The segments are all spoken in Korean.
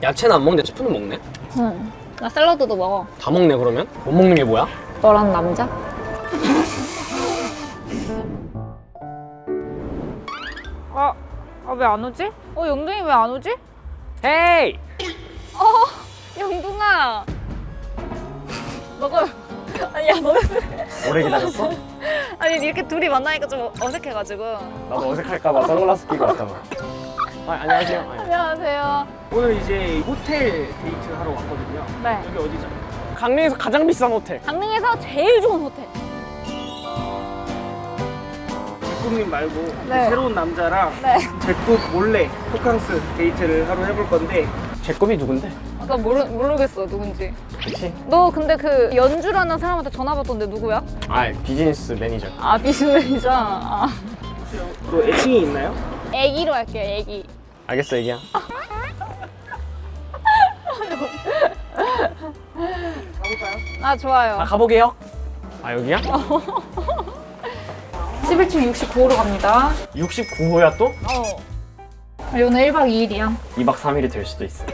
야채는 안 먹는데 스프는 먹네? 응. 나 샐러드도 먹어. 다 먹네 그러면? 못 먹는 게 뭐야? 너랑 남자? 아, 아 왜 안 오지? 어, 영둥이 왜 안 오지? 헤이! 어, 영둥아. 너가 아니 야, 너 오래 기다렸어? 아니 이렇게 둘이 만나니까 좀 어색해가지고. 나도 어색할까봐 선글라스 끼고 왔다고 아, 안녕하세요. 안녕하세요. 오늘 이제 호텔 데이트 하러 왔거든요. 네. 여기 어디죠? 강릉에서 가장 비싼 호텔 강릉에서 제일 좋은 호텔. 백국님 말고 네. 새로운 남자랑 네. 백국 몰래 호캉스 데이트를 하러 해볼 건데 제 급이 누군데? 나 모르 모르겠어 누군지. 그치? 너 근데 그 연주라는 사람한테 전화 받던데 누구야? 아 비즈니스 매니저 아 비즈니스죠. 아. 또 애칭이 있나요? 애기로 할게요 애기. 알겠어 얘기야 가볼까요? 아 좋아요. 아 가보게요 아 여기야? 11층 69호로 갑니다. 69호야 또? 어. 오늘 1박 2일이야. 2박 3일이 될 수도 있어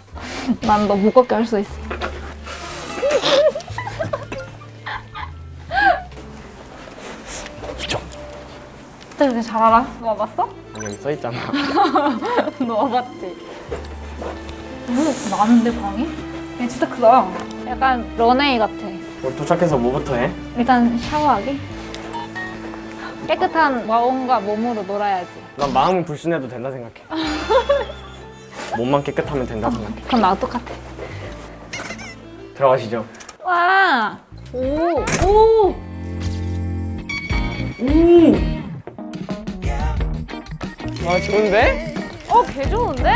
난 너 무겁게 할 수 있어. 진짜 그렇게 잘 알아? 너 와봤어? 아니 여기 써있잖아 너 와봤지? 오, 많은데 방이? 얘 진짜 크다. 약간 런웨이 같아. 우리 도착해서 뭐부터 해? 일단 샤워하기. 깨끗한 마음과 몸으로 놀아야지. 난 마음은 불순해도 된다 생각해 몸만 깨끗하면 된다 생각해 그럼 나도 똑같아. 들어가시죠 와! 오! 오! 아 좋은데? 어, 개 좋은데?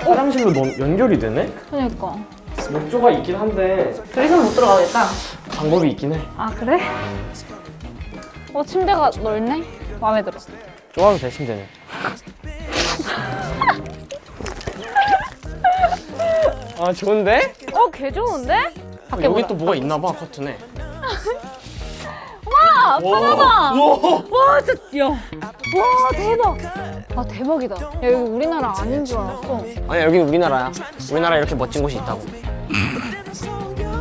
화장실로 넌 연결이 되네? 그니까. 욕조가 있긴 한데 둘이서 못 들어가겠다. 방법이 있긴 해 아, 그래? 어, 침대가 넓네? 마음에 들어. 좋아도 돼 침대는 아 좋은데? 어, 개 좋은데? 여기. 또 뭐가 있나 봐 커튼에 와, 편하다! 와. 와, 진짜, 야. 와, 대박! 와, 대박이다. 야, 여기 우리나라 아닌 줄 알았어. 아니 여기 우리나라야 우리나라 이렇게 멋진 곳이 있다고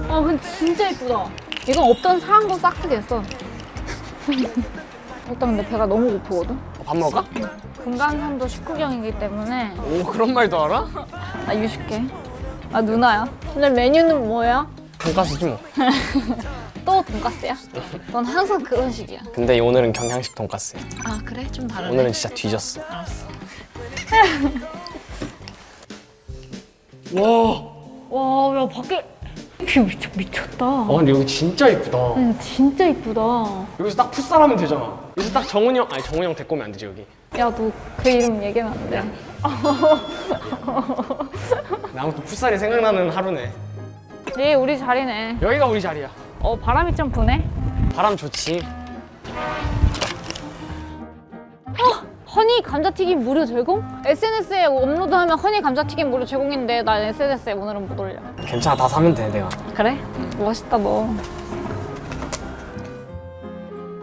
아, 근데 진짜 예쁘다. 이건 없던 사한 거 싹 트겠어. 일단 근데 배가 너무 고프거든? 어, 밥 먹을까? 금강산도 식후경이기 때문에 오 그런 말도 알아? 나 유식해. 아, 누나야. 근데 메뉴는 뭐야? 돈까스지 뭐 또 돈까스야? 넌 항상 그런 식이야. 근데 오늘은 경양식 돈까스야 아, 그래? 좀 다르네. 오늘은 진짜 뒤졌어 와 와, 야, 밖에 view 미쳤, 미쳤다. 아 근데 여기 진짜 이쁘다 응, 진짜 이쁘다. 여기서 딱 풋살하면 되잖아 여기서 딱 정훈이 형 아니 정훈이 형 데리고 오면 안 되지 여기 야, 너 그 이름 얘기하면 안 돼. 나 아무튼 풋살이 생각나는 하루네 네, 우리 자리네. 여기가 우리 자리야 어, 바람이 좀 부네. 바람 좋지 허니 감자튀김 무료 제공? SNS에 업로드하면 허니 감자튀김 무료 제공인데 난 SNS에 오늘은 못 올려. 괜찮아 다 사면 돼 내가 그래? 멋있다 너.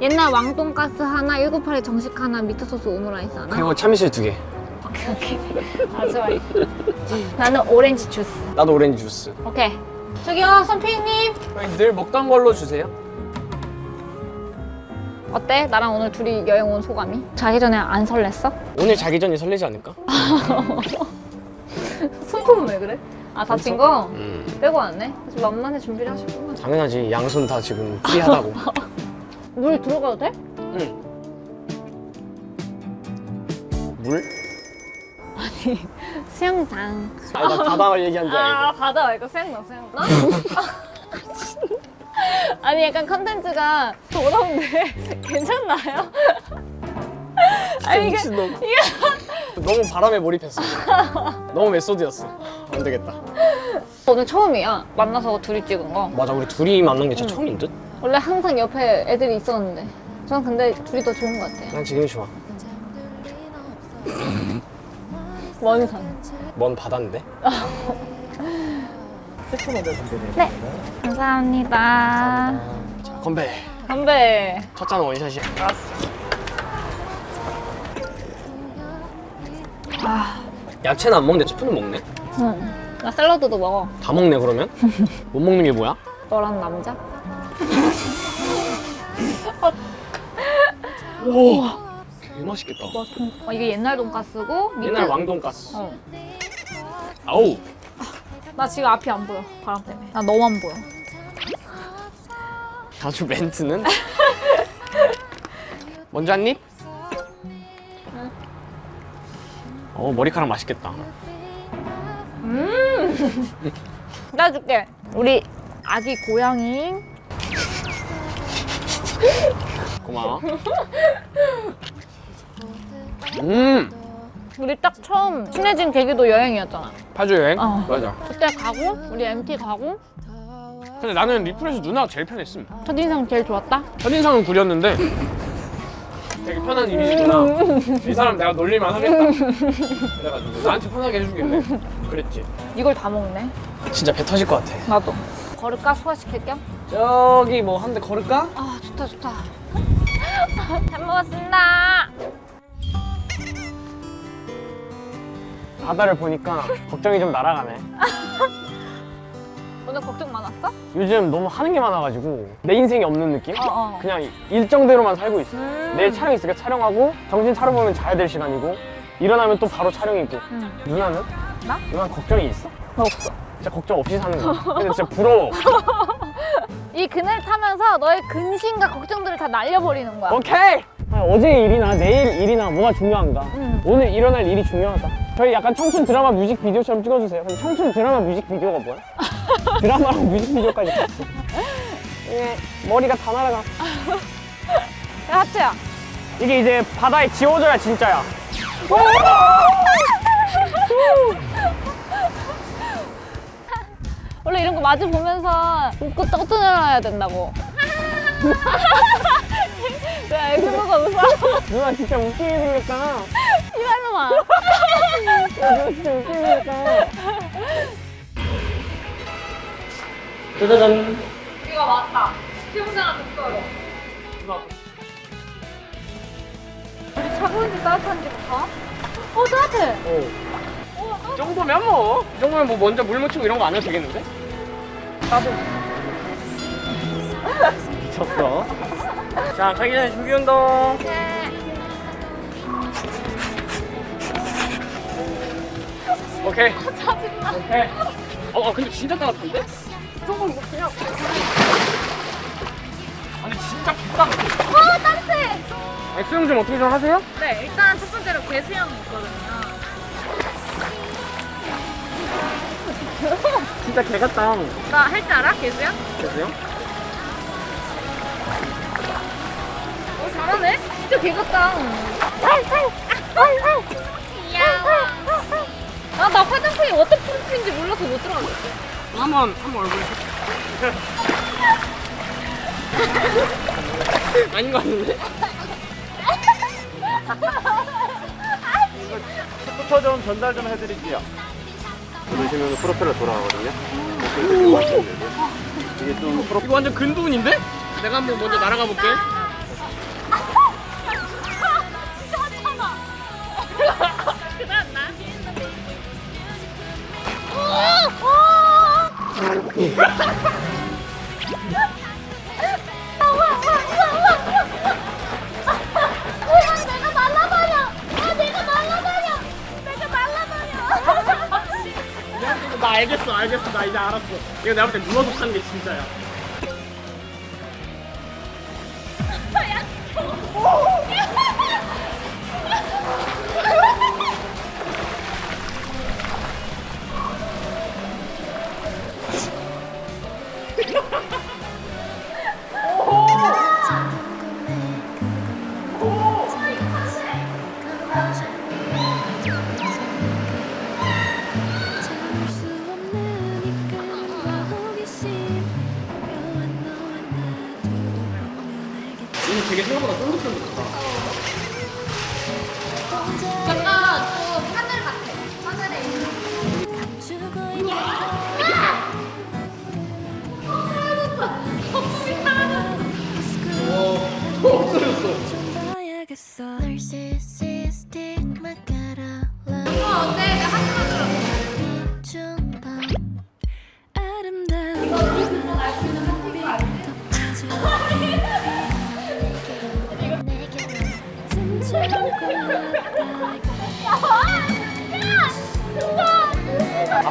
옛날 왕돈가스 하나, 198에 정식 하나, 미트소스 오므라이스 하나. 그리고 참이슬 두개 오케이 오케이. 아 좋아. 나는 오렌지 주스. 나도 오렌지 주스 오케이. 저기요 선피님. 늘 먹던 걸로 주세요 어때? 나랑 오늘 둘이 여행 온 소감이? 자기 전에 안 설렜어? 오늘 자기 전이 설레지 않을까? 손톱은 왜 그래? 아 다친 거? 음 빼고 왔네? 그래서 만반의 준비를 하셨구나. 당연하지 양손 다 지금 프리하다고 물 들어가도 돼? 응 물? 수영장. 아니 나 바다 얘기한 줄아 알고 바다 말고 수영장 수영장. 아니 약간 컨텐츠가 더러운데 괜찮나요? 아니 이게 미친놈 너무 바람에 몰입했어 너무 method였어 안 되겠다 오늘 처음이야 만나서 둘이 찍은 거. 맞아 우리 둘이 만난 게 진짜 처음인 듯? 원래 항상 옆에 애들이 있었는데 저는 근데 둘이 더 좋은 것 같아요. 난 지금이 좋아 먼 산. 먼 바다인데? 네. 감사합니다. 자 건배 건배. 첫 잔은 원샷이야 알았어. 아, 야채는 안 먹는데 스프는 먹네? 응. 나 샐러드도 먹어. 다 먹네 그러면? 못 먹는 게 뭐야? 너랑 남자? 오, 개 맛있겠다. 어, 이게 옛날 돈가스고 밑에 옛날 왕돈가스. 어. 아우, 나 지금 앞이 안 보여. 바람 때문에. 나 너만 보여. 아주 멘트는. 먼저 한 입. 어 머리카락 맛있겠다. 나 줄게. 우리 아기 고양이. 고마워. 음, 우리 딱 처음 친해진 계기도 여행이었잖아. 파주 여행. 어. 맞아. 그때 가고 우리 MT 가고 근데 나는 리플에서 누나가 제일 편했음. 첫인상 제일 좋았다. 첫인상은 구렸는데 되게 편한 이미지구나. 이 사람 내가 놀릴만 하겠다. 그래가지고 나한테 편하게 해주길래 그랬지. 이걸 다 먹네. 진짜 배 터질 것 같아. 나도. 걸을까? 소화시킬 겸? 저기 뭐 한 대 걸을까? 아 좋다 좋다. 잘 먹었습니다. 바다를 보니까 걱정이 좀 날아가네. 오늘 걱정 많았어? 요즘 너무 하는 게 많아가지고 내 인생이 없는 느낌? 어, 어. 그냥 일정대로만 살고 있어. 음. 내일 촬영 있으니까 촬영하고 정신 차려보면 자야 될 시간이고 일어나면 또 바로 촬영이고 응. 누나는? 나? 누나 걱정이 있어? 나 없어. 진짜 걱정 없이 사는 거야. 근데 진짜 부러워. 이 그늘 타면서 너의 근심과 걱정들을 다 날려버리는 거야. 오케이! 아, 어제 일이나 내일 일이나 뭐가 중요한가? 응. 오늘 일어날 일이 중요하다. 저희 약간 청춘 드라마 뮤직비디오처럼 찍어주세요. 그럼 청춘 드라마 뮤직비디오가 뭐야? 드라마랑 뮤직비디오까지 같이. 이게 머리가 다 날아가. 야, 하트야. 이게 이제 바다에 지워져야 진짜야. 원래 이런 거 마주 보면서 웃고 떠들어야 된다고. 왜 그러고 웃어? 누나 진짜 웃기게 생겼다. 생겼다. 짜자잔. 이거 맞다. 시험장을 줬어요. 우리 차가운지 따뜻한지 볼까? 어, 따뜻해. 어. 이 정도면 뭐. 이 정도면 뭐 먼저 물 묻히고 이런 거 안 해도 되겠는데? 나도. 미쳤어. 자, 가기 전에 준비 운동. 오케이. 짜증나. 오케이. 어, 어, 근데 진짜 따뜻한데? 이 정도면 뭐. 아니, 진짜 비싸. 어, 따뜻해. 수영 좀 어떻게 좀 하세요? 네, 일단 첫 번째로 개수형이 있거든요. 진짜 개 같다. 나 할 줄 알아? 개수형? 됐어요? 어, 잘하네. 진짜 개 같다. 아, 나 화장품이 waterproof인지 몰라서 못 들어갔어. 한번 한번 얼굴 아닌 것 같은데? 부터 좀 전달 좀 해드릴게요. 누르시면 프로펠러 돌아가거든요. 이게 좀 프로 이거 완전 근두운인데? 내가 한번 먼저 날아가 볼게. 나 알겠어, 알겠어, 나 이제 알았어. 이거 내가 볼때 누워서 타는 게 진짜야.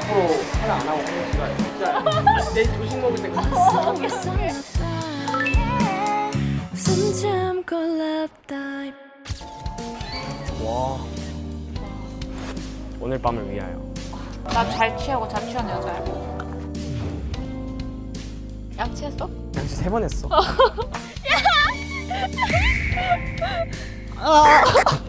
앞으로 하나 안 하고 진짜 내 조식 먹을 때 dive 와. 오늘 밤을 위하여. 나 잘 취하고 잘 취한 여자야. 약 취했어? 양치 세 번 했어